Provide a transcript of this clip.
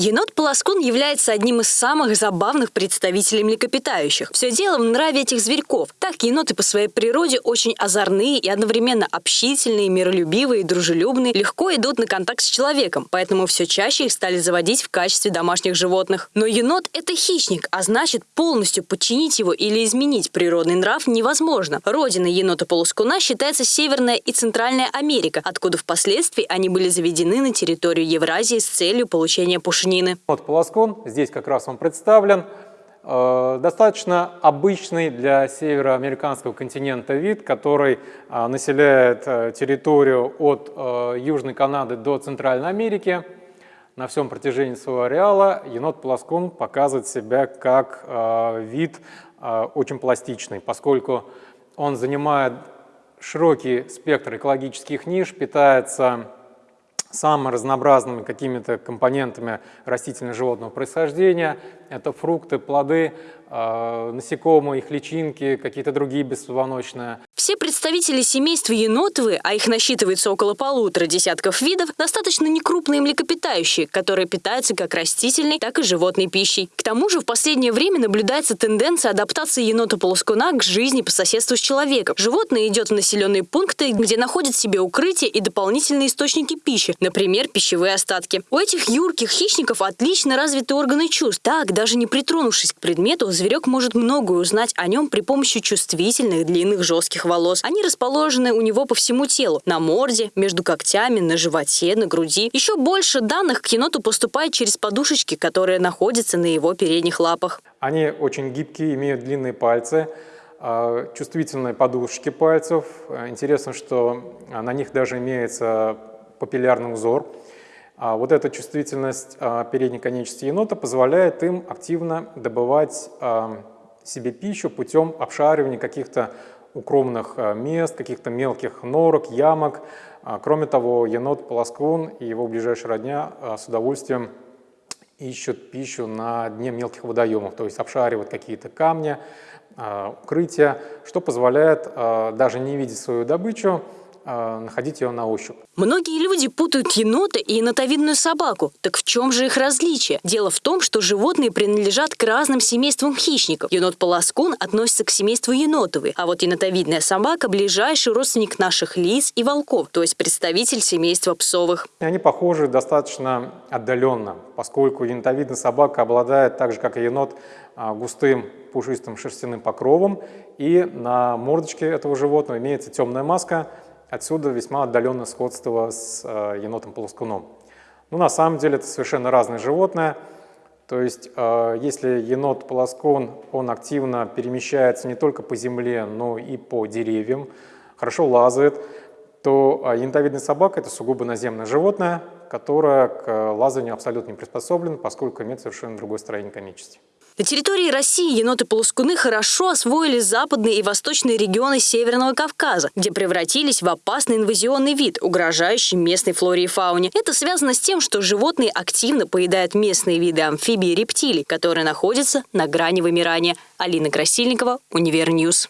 Енот-полоскун является одним из самых забавных представителей млекопитающих. Все дело в нраве этих зверьков. Так, еноты по своей природе очень озорные и одновременно общительные, миролюбивые, дружелюбные, легко идут на контакт с человеком, поэтому все чаще их стали заводить в качестве домашних животных. Но енот – это хищник, а значит полностью подчинить его или изменить природный нрав невозможно. Родина енота-полоскуна считается Северная и Центральная Америка, откуда впоследствии они были заведены на территорию Евразии с целью получения пушнины пушнины. Вот полоскон, здесь как раз он представлен. Э, достаточно обычный для североамериканского континента вид, который э, населяет э, территорию от Южной Канады до Центральной Америки. На всем протяжении своего ареала енот-полоскун показывает себя как вид очень пластичный, поскольку он занимает широкий спектр экологических ниш, питается самыми разнообразными какими-то компонентами растительно-животного происхождения. Это фрукты, плоды, насекомые, их личинки, какие-то другие беспозвоночные. Все представители семейства енотовые, а их насчитывается около полутора десятков видов, достаточно некрупные млекопитающие, которые питаются как растительной, так и животной пищей. К тому же в последнее время наблюдается тенденция адаптации енота-полоскуна к жизни по соседству с человеком. Животное идет в населенные пункты, где находит себе укрытие и дополнительные источники пищи, например, пищевые остатки. У этих юрких хищников отлично развиты органы чувств. Так, даже не притронувшись к предмету, зверек может многое узнать о нем при помощи чувствительных, длинных, жестких волос. Они расположены у него по всему телу. На морде, между когтями, на животе, на груди. Еще больше данных к еноту поступает через подушечки, которые находятся на его передних лапах. Они очень гибкие, имеют длинные пальцы а, чувствительные подушечки пальцев. Интересно, что на них даже имеется папиллярный узор. А вот эта чувствительность а, передней конечности енота позволяет им активно добывать себе пищу путем обшаривания каких-то укромных мест, каких-то мелких норок, ямок. А, кроме того, енот-полоскун и его ближайшая родня с удовольствием ищут пищу на дне мелких водоемов, то есть обшаривают какие-то камни, укрытия, что позволяет, даже не видеть свою добычу, а, находить ее на ощупь. Многие люди путают енота и енотовидную собаку. Так в чем же их различие? Дело в том, что животные принадлежат к разным семействам хищников. Енот-полоскун относится к семейству енотовый, а вот енотовидная собака – ближайший родственник наших лис и волков, то есть представитель семейства псовых. Они похожи достаточно отдаленно, поскольку енотовидная собака обладает, так же как и енот, а, густым пушистым шерстяным покровом, и на мордочке этого животного имеется темная маска – Отсюда весьма отдаленное сходство с э, енотом-полоскуном. Но на самом деле это совершенно разное животное. То есть, э, если енот-полоскун, он активно перемещается не только по земле, но и по деревьям, хорошо лазает, то э, енотовидная собака – это сугубо наземное животное, которое к лазанию абсолютно не приспособлено, поскольку имеет совершенно другое строение конечности. На территории России еноты-полоскуны хорошо освоили западные и восточные регионы Северного Кавказа, где превратились в опасный инвазионный вид, угрожающий местной флоре и фауне. Это связано с тем, что животные активно поедают местные виды амфибий и рептилий, которые находятся на грани вымирания. Алина Красильникова, Универ News.